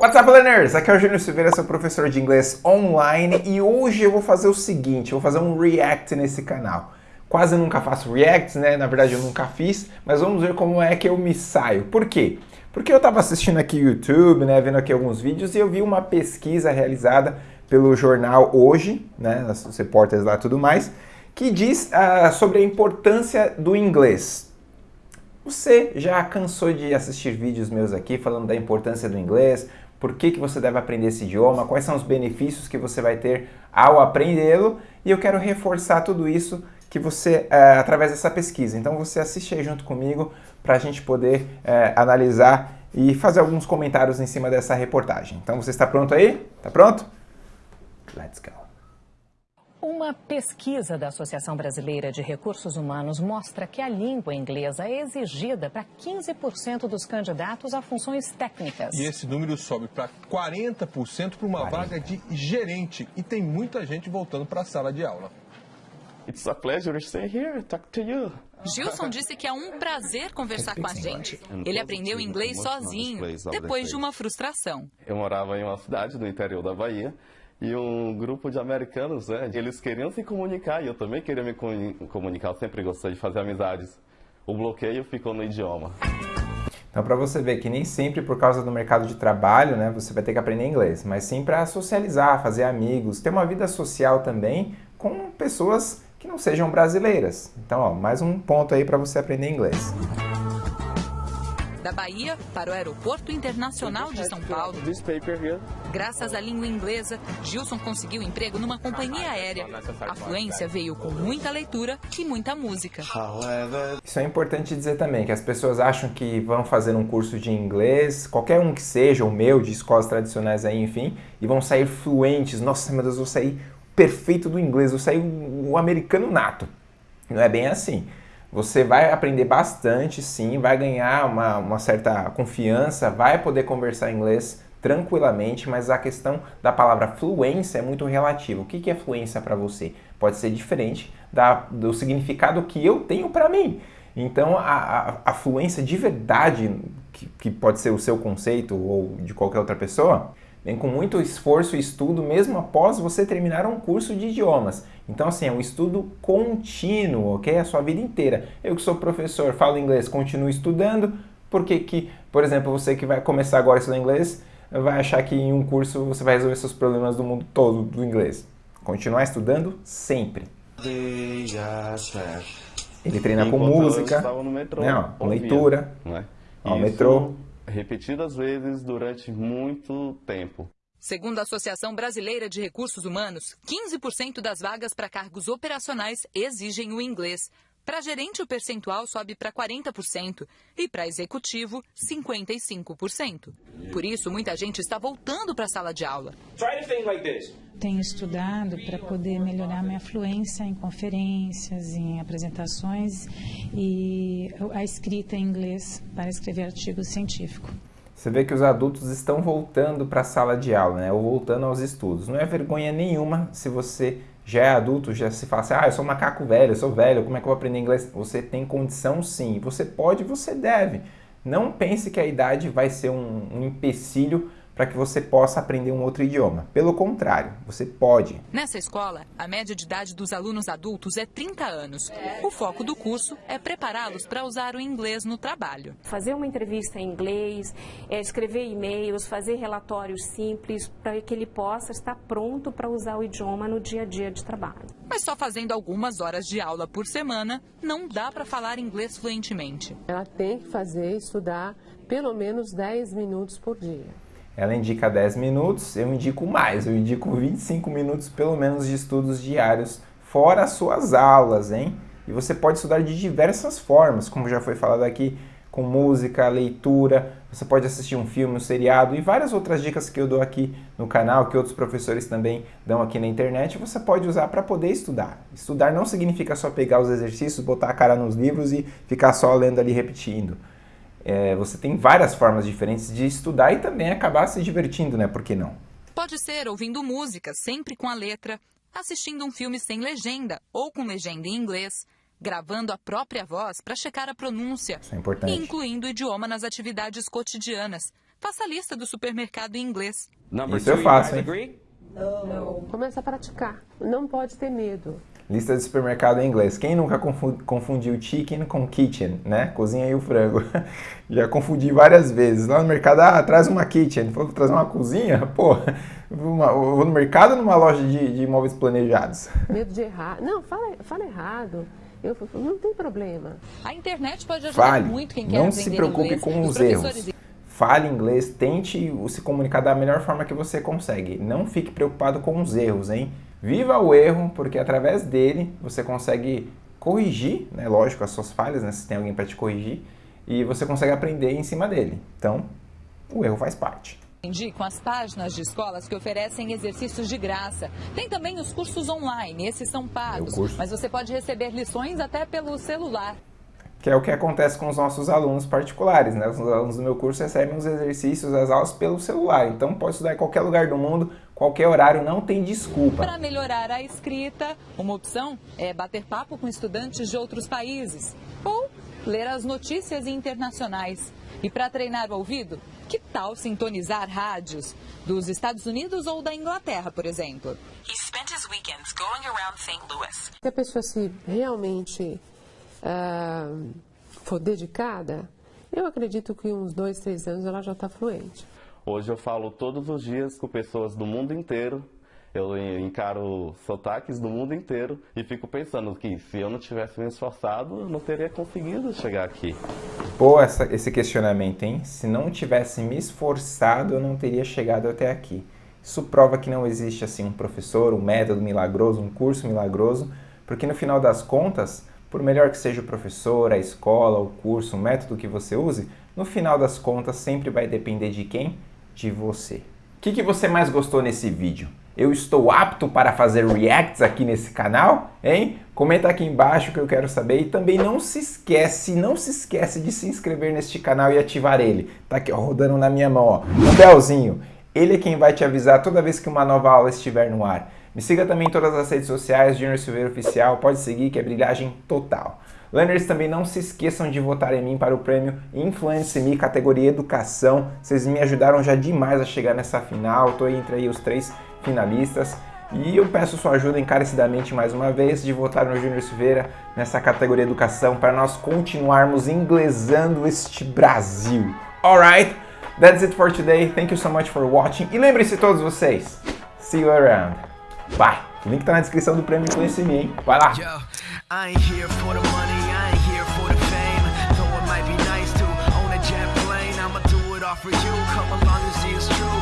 What's up, learners? Aqui é o Júnior Silveira, sou professor de inglês online e hoje eu vou fazer o seguinte, eu vou fazer um react nesse canal. Quase nunca faço reacts, né? Na verdade eu nunca fiz, mas vamos ver como é que eu me saio. Por quê? Porque eu estava assistindo aqui YouTube, né, vendo aqui alguns vídeos e eu vi uma pesquisa realizada pelo jornal Hoje, né, os repórteres lá e tudo mais, que diz uh, sobre a importância do inglês. Você já cansou de assistir vídeos meus aqui falando da importância do inglês, por que, que você deve aprender esse idioma, quais são os benefícios que você vai ter ao aprendê-lo e eu quero reforçar tudo isso que você é, através dessa pesquisa. Então você assiste aí junto comigo para a gente poder é, analisar e fazer alguns comentários em cima dessa reportagem. Então você está pronto aí? Está pronto? Let's go! Uma pesquisa da Associação Brasileira de Recursos Humanos mostra que a língua inglesa é exigida para 15% dos candidatos a funções técnicas. E esse número sobe para 40% para uma 40. vaga de gerente. E tem muita gente voltando para a sala de aula. It's a pleasure to stay here, talk to you. Gilson disse que é um prazer conversar com a gente. Ele aprendeu inglês sozinho, depois de uma frustração. Eu morava em uma cidade do interior da Bahia e um grupo de americanos, né, eles queriam se comunicar e eu também queria me comunicar, eu sempre gostei de fazer amizades. O bloqueio ficou no idioma. Então, para você ver que nem sempre por causa do mercado de trabalho, né, você vai ter que aprender inglês, mas sim para socializar, fazer amigos, ter uma vida social também com pessoas que não sejam brasileiras. Então, ó, mais um ponto aí para você aprender inglês da Bahia para o Aeroporto Internacional de São Paulo. Graças à língua inglesa, Gilson conseguiu emprego numa companhia aérea. A fluência veio com muita leitura e muita música. Isso é importante dizer também, que as pessoas acham que vão fazer um curso de inglês, qualquer um que seja, o meu, de escolas tradicionais aí, enfim, e vão sair fluentes. Nossa, meu Deus, vou sair perfeito do inglês, vou sair o americano nato. Não é bem assim. Você vai aprender bastante, sim, vai ganhar uma, uma certa confiança, vai poder conversar inglês tranquilamente, mas a questão da palavra fluência é muito relativa. O que, que é fluência para você? Pode ser diferente da, do significado que eu tenho para mim. Então, a, a, a, fluência de verdade, que, que pode ser o seu conceito ou de qualquer outra pessoa, vem com muito esforço e estudo mesmo após você terminar um curso de idiomas. Então, assim, é um estudo contínuo, ok? A sua vida inteira. Eu que sou professor, falo inglês, continuo estudando, porque que, por exemplo, você que vai começar agora a estudar inglês, vai achar que em um curso você vai resolver seus problemas do mundo todo do inglês. Continuar estudando sempre. Ele treina com música, metrô, né, ó, com leitura, né? ó, metrô. Repetidas vezes durante muito tempo. Segundo a Associação Brasileira de Recursos Humanos, 15% das vagas para cargos operacionais exigem o inglês. Para gerente, o percentual sobe para 40% e para executivo, 55%. Por isso, muita gente está voltando para a sala de aula. Tenho estudado para poder melhorar minha fluência em conferências, em apresentações e a escrita em inglês para escrever artigos científicos. Você vê que os adultos estão voltando para a sala de aula, né? ou voltando aos estudos. Não é vergonha nenhuma se você já é adulto, já se fala assim, ah, eu sou macaco velho, eu sou velho, como é que eu vou aprender inglês? Você tem condição sim, você pode, você deve. Não pense que a idade vai ser um, um empecilho para que você possa aprender um outro idioma. Pelo contrário, você pode. Nessa escola, a média de idade dos alunos adultos é 30 anos. O foco do curso é prepará-los para usar o inglês no trabalho. Fazer uma entrevista em inglês, é, escrever e-mails, fazer relatórios simples para que ele possa estar pronto para usar o idioma no dia a dia de trabalho. Mas só fazendo algumas horas de aula por semana, não dá para falar inglês fluentemente. Ela tem que fazer, estudar pelo menos 10 minutos por dia. Ela indica 10 minutos, eu indico mais, eu indico 25 minutos pelo menos de estudos diários, fora as suas aulas, hein? E você pode estudar de diversas formas, como já foi falado aqui, com música, leitura, você pode assistir um filme, um seriado e várias outras dicas que eu dou aqui no canal, que outros professores também dão aqui na internet, você pode usar para poder estudar. Estudar não significa só pegar os exercícios, botar a cara nos livros e ficar só lendo ali repetindo é, você tem várias formas diferentes de estudar e também acabar se divertindo, né? Por que não? Pode ser ouvindo música, sempre com a letra, assistindo um filme sem legenda ou com legenda em inglês, gravando a própria voz para checar a pronúncia. Isso é importante. E incluindo o idioma nas atividades cotidianas, Faça a lista do supermercado em inglês. Isso eu faço, hein? Não. Começa a praticar. Não pode ter medo. Lista de supermercado em inglês. Quem nunca confundiu chicken com kitchen, né? Cozinha e o frango. Já confundi várias vezes. Lá no mercado, ah, traz uma kitchen. Falou trazer uma cozinha? Pô, uma, vou no mercado ou numa loja de, de imóveis planejados? Medo de errar. Não, fala, fala errado. Eu, não tem problema. A internet pode ajudar Fale. muito quem quer Não aprender se preocupe inglês. com os professores erros. Fale inglês, tente se comunicar da melhor forma que você consegue. Não fique preocupado com os erros, hein? Viva o erro, porque através dele você consegue corrigir, né? Lógico, as suas falhas, né? Se tem alguém para te corrigir, e você consegue aprender em cima dele. Então, o erro faz parte. com as páginas de escolas que oferecem exercícios de graça. Tem também os cursos online, esses são pagos, mas você pode receber lições até pelo celular. Que é o que acontece com os nossos alunos particulares, né? Os alunos do meu curso recebem os exercícios, as aulas pelo celular. Então pode estudar em qualquer lugar do mundo, qualquer horário, não tem desculpa. Para melhorar a escrita, uma opção é bater papo com estudantes de outros países ou ler as notícias internacionais. E para treinar o ouvido, que tal sintonizar rádios dos Estados Unidos ou da Inglaterra, por exemplo? Se a pessoa se realmente ah, for dedicada, eu acredito que uns dois, três anos ela já está fluente. Hoje eu falo todos os dias com pessoas do mundo inteiro. Eu encaro sotaques do mundo inteiro e fico pensando que se eu não tivesse me esforçado, eu não teria conseguido chegar aqui. Pô, essa, esse questionamento, hein? Se não tivesse me esforçado, eu não teria chegado até aqui. Isso prova que não existe assim um professor, um método milagroso, um curso milagroso, porque no final das contas, por melhor que seja o professor, a escola, o curso, o método que você use, no final das contas sempre vai depender de quem? De você. O que, que você mais gostou nesse vídeo? Eu estou apto para fazer reacts aqui nesse canal? Hein? Comenta aqui embaixo que eu quero saber. E também não se esquece, não se esquece de se inscrever neste canal e ativar ele. Tá aqui ó, rodando na minha mão, ó. O belzinho. Ele é quem vai te avisar toda vez que uma nova aula estiver no ar. Me siga também em todas as redes sociais, Junior Silveira Oficial, pode seguir que é brilhagem total. Learners também não se esqueçam de votar em mim para o prêmio Influence Me, categoria Educação. Vocês me ajudaram já demais a chegar nessa final, estou entre aí os três finalistas. E eu peço sua ajuda encarecidamente mais uma vez de votar no Júnior Silveira nessa categoria Educação para nós continuarmos inglesando este Brasil. Alright, that's it for today. Thank you so much for watching. E lembrem-se todos vocês, see you around. Bye. O link tá na descrição do prêmio Influence Me, hein? Vai lá. offer you. Come along and see it's true.